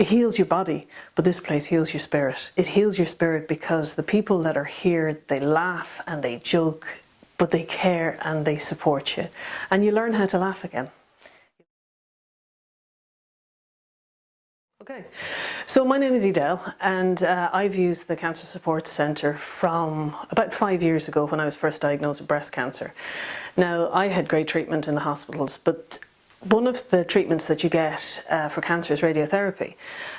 It heals your body, but this place heals your spirit. It heals your spirit because the people that are here, they laugh and they joke, but they care and they support you. And you learn how to laugh again. Okay, so my name is Edel and uh, I've used the Cancer Support Centre from about five years ago when I was first diagnosed with breast cancer. Now I had great treatment in the hospitals but one of the treatments that you get uh, for cancer is radiotherapy.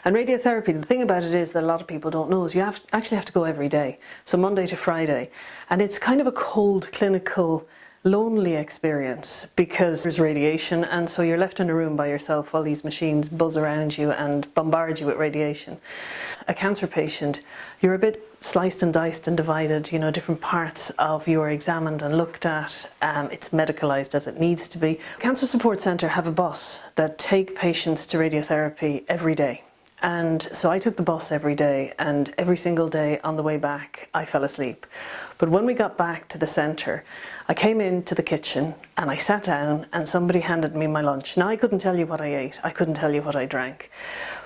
And radiotherapy, the thing about it is that a lot of people don't know is you have, actually have to go every day, so Monday to Friday. And it's kind of a cold clinical lonely experience because there's radiation and so you're left in a room by yourself while these machines buzz around you and bombard you with radiation. A cancer patient, you're a bit sliced and diced and divided, you know, different parts of you are examined and looked at. Um, it's medicalised as it needs to be. Cancer Support Centre have a bus that take patients to radiotherapy every day. And so I took the bus every day and every single day on the way back I fell asleep. But when we got back to the centre, I came into the kitchen and I sat down and somebody handed me my lunch. Now I couldn't tell you what I ate, I couldn't tell you what I drank.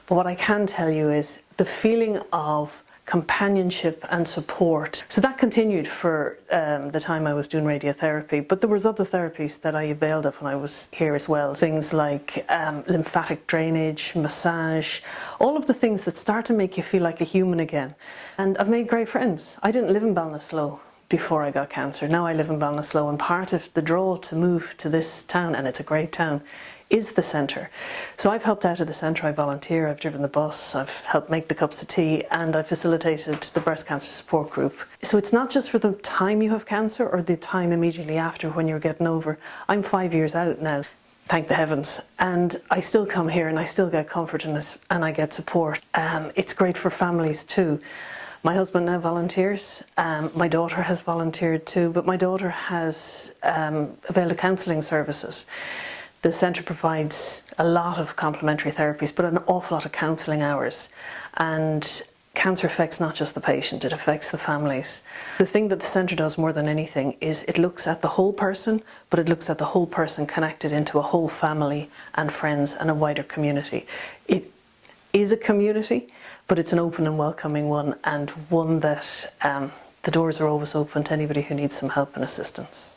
But what I can tell you is the feeling of companionship and support. So that continued for um, the time I was doing radiotherapy, but there was other therapies that I availed of when I was here as well. Things like um, lymphatic drainage, massage, all of the things that start to make you feel like a human again. And I've made great friends. I didn't live in Ballinasloe before I got cancer. Now I live in Ballinasloe and part of the draw to move to this town, and it's a great town, is the centre. So I've helped out at the centre, I volunteer, I've driven the bus, I've helped make the cups of tea and I facilitated the breast cancer support group. So it's not just for the time you have cancer or the time immediately after when you're getting over. I'm five years out now, thank the heavens, and I still come here and I still get comfort and, and I get support. Um, it's great for families too. My husband now volunteers, um, my daughter has volunteered too, but my daughter has um, availed counselling services. The centre provides a lot of complementary therapies but an awful lot of counselling hours and cancer affects not just the patient, it affects the families. The thing that the centre does more than anything is it looks at the whole person, but it looks at the whole person connected into a whole family and friends and a wider community. It is a community, but it's an open and welcoming one and one that um, the doors are always open to anybody who needs some help and assistance.